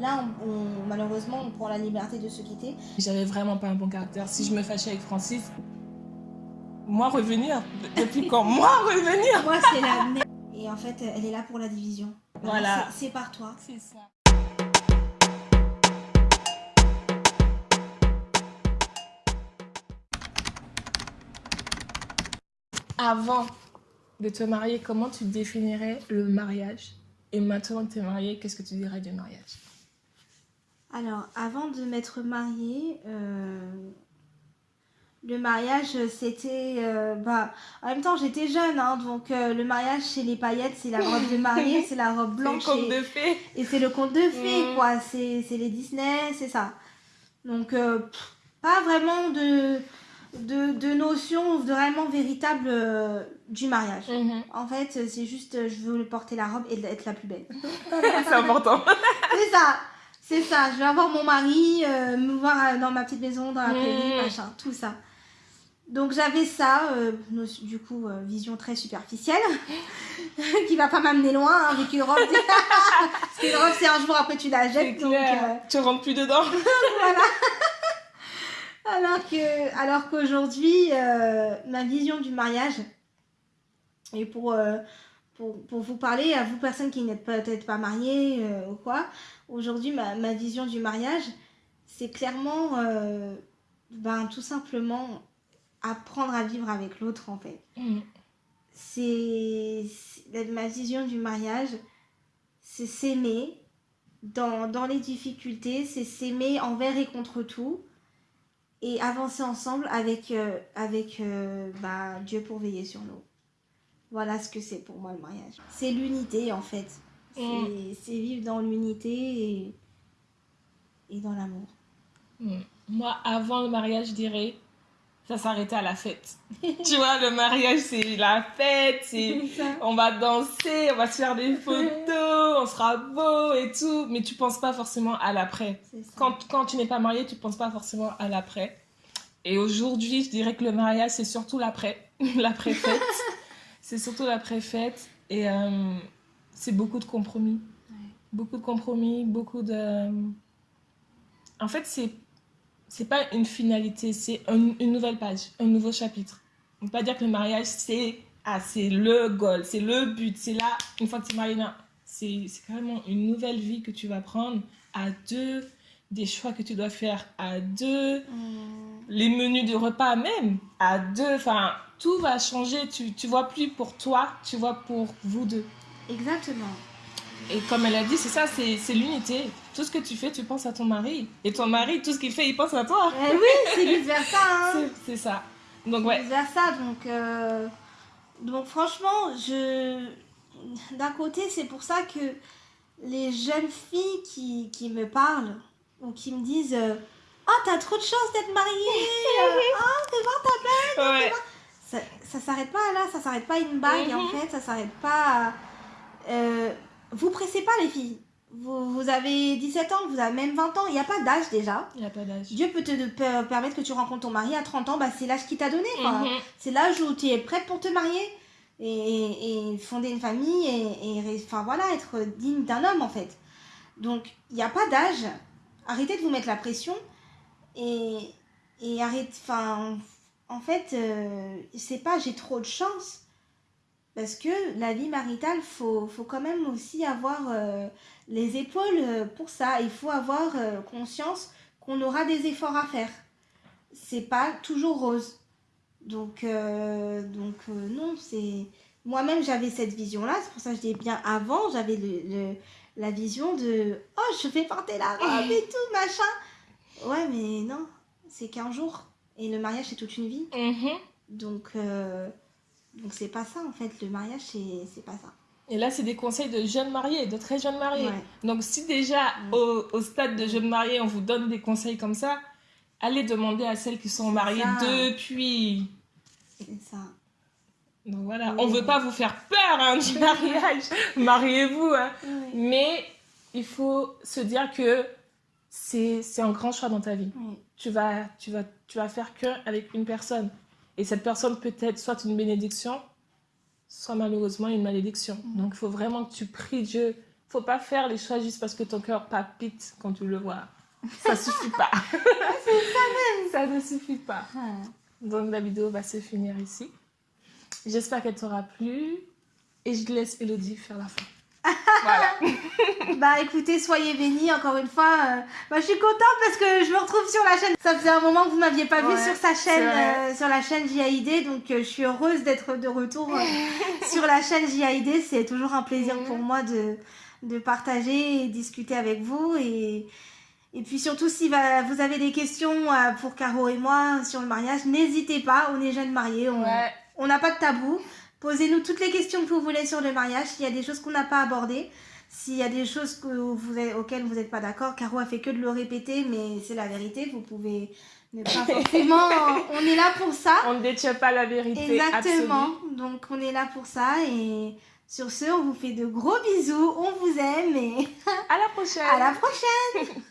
Là, on, malheureusement, on prend la liberté de se quitter. J'avais vraiment pas un bon caractère. Si je me fâchais avec Francis, moi revenir Depuis quand? Moi revenir Moi, c'est la merde. Et en fait, elle est là pour la division. Voilà. C'est par toi. C'est ça. Avant de te marier, comment tu définirais le mariage? Et maintenant que tu es mariée, qu'est-ce que tu dirais du mariage? Alors, avant de m'être mariée, euh, le mariage, c'était... Euh, bah, en même temps, j'étais jeune, hein, donc euh, le mariage, c'est les paillettes, c'est la robe de mariée, c'est la robe blanche. C'est le conte de fées. Et c'est le conte de fées, Mm. quoi. C'est les Disney, c'est ça. Donc, pff, pas vraiment de, de, de notion vraiment véritable euh, du mariage. Mhm. En fait, c'est juste, je veux porter la robe et être la plus belle. C'est important. C'est ça, c'est ça. Je vais avoir mon mari, euh, me voir euh, dans ma petite maison, dans la prairie, Mmh. machin, tout ça. Donc j'avais ça, euh, du coup, euh, vision très superficielle, qui va pas m'amener loin hein, avec une robe. Parce qu'une robe, c'est un jour après tu la jettes. Donc, Tu rentres plus dedans. voilà. alors que, alors qu'aujourd'hui, ma vision du mariage, et pour, pour, pour vous parler, à vous personnes qui n'êtes peut-être pas mariées euh, ou quoi, aujourd'hui, ma, ma vision du mariage, c'est clairement, euh, ben, tout simplement, apprendre à vivre avec l'autre, en fait Mhm. c'est ma vision du mariage, c'est s'aimer dans, dans les difficultés, c'est s'aimer envers et contre tout et avancer ensemble avec, euh, avec bah, Dieu pour veiller sur nous. Voilà ce que c'est pour moi le mariage. C'est l'unité en fait. C'est Mm. c'est vivre dans l'unité et, et dans l'amour. Mhm. Moi, avant le mariage, je dirais, ça s'arrêtait à la fête. tu vois, le mariage, c'est la fête, c'est... On va danser, on va se faire des photos, on sera beau et tout, mais tu penses pas forcément à l'après. Quand, quand tu n'es pas marié, tu penses pas forcément à l'après. Et aujourd'hui, je dirais que le mariage, c'est surtout l'après, l'après-fête. C'est surtout l'après-fête et euh, c'est beaucoup de compromis. Ouais. Beaucoup de compromis, beaucoup de... En fait, c'est c'est pas une finalité, c'est un- une nouvelle page, un nouveau chapitre. On peut pas dire que le mariage, c'est ah, c'est le goal, c'est le but, c'est là, une fois que tu es marié. C'est carrément une nouvelle vie que tu vas prendre à deux, des choix que tu dois faire à deux, Mm. les menus de repas même à deux, enfin, tout va changer. Tu, tu vois plus pour toi, tu vois pour vous deux. Exactement. Et comme elle a dit, c'est ça, c'est l'unité. Tout ce que tu fais, tu penses à ton mari. Et ton mari, tout ce qu'il fait, il pense à toi. Eh oui, c'est vice versa. Hein. C'est- ça. Donc ouais. vers ça. Donc, euh, donc franchement, je d'un côté, c'est pour ça que les jeunes filles qui, qui me parlent ou qui me disent euh, Oh, t'as trop de chance d'être mariée euh, Oh, fais voir ta ouais. Ça, ça s'arrête pas là, ça s'arrête pas à une bague en Mhm. fait, ça s'arrête pas. à- Euh, vous pressez pas les filles. Vous, vous avez 17 ans, vous avez même 20 ans, il n'y a pas d'âge déjà. Il n'y a pas d'âge. Dieu peut te per- permettre que tu rencontres ton mari à 30 ans, bah, c'est l'âge qu'il t'a donné. Mhm. C'est l'âge où tu es prête pour te marier et, et- et fonder une famille et, et ré- enfin, voilà, être digne d'un homme en fait. Donc il n'y a pas d'âge. Arrêtez de vous mettre la pression et, et arrête. Enfin, en fait, euh, c'est pas j'ai trop de chance. Parce que la vie maritale, faut, faut quand même aussi avoir euh, les épaules euh, pour ça. Il faut avoir conscience qu'on aura des efforts à faire. C'est pas toujours rose. Donc, donc non, c'est. Moi-même, j'avais cette vision-là. C'est pour ça que je dis bien avant, j'avais le, la vision de Oh, je fais porter la robe et tout, machin. Ouais, mais non, c'est qu'un jour. Et le mariage, c'est toute une vie. Mhm. Donc, euh, donc c'est pas ça en fait. Le mariage, c'est c'est pas ça. Et là, c'est des conseils de jeunes mariés, de très jeunes mariés. Ouais. Donc, si déjà au, au stade de jeunes mariés, on vous donne des conseils comme ça, allez demander à celles qui sont mariées ça. depuis. C'est ça. Donc voilà, Oui. on veut pas vous faire peur hein, du mariage. Mariez-vous. hein. Oui. Mais il faut se dire que c'est un grand choix dans ta vie. Oui. Tu vas, tu vas, tu vas faire que avec une personne. Et cette personne peut être soit une bénédiction, soit malheureusement une malédiction. Mm. Donc il faut vraiment que tu pries Dieu faut pas faire les choix juste parce que ton cœur palpite quand tu le vois. Ça suffit pas. Ça même. Ça ne suffit pas. Donc la vidéo va se finir ici. J'espère qu'elle t'aura plu. Et je laisse Elodie faire la fin. Voilà. Bah écoutez, soyez bénis encore une fois. euh, bah, je suis contente parce que je me retrouve sur la chaîne. Ça faisait un moment que vous m'aviez pas vu sur sa chaîne, euh, sur la chaîne JAID, donc euh, je suis heureuse d'être de retour sur la chaîne JAID. C'est toujours un plaisir pour moi de, de partager et discuter avec vous et et puis surtout, si va- vous avez des questions pour Caro et moi sur le mariage, n'hésitez pas, on est jeunes mariés, on Ouais. on n'a pas de tabou. Posez-nous toutes les questions que vous voulez sur le mariage. S'il y a des choses qu'on n'a pas abordées, s'il y a des choses que vous êtes- auxquelles vous n'êtes pas d'accord, Caro a fait que de le répéter, mais c'est la vérité. Vous pouvez ne pas forcément. on est là pour ça. On ne détient pas la vérité Exactement. absolue. Donc on est là pour ça. Et sur ce, on vous fait de gros bisous. On vous aime et À la prochaine. à la prochaine.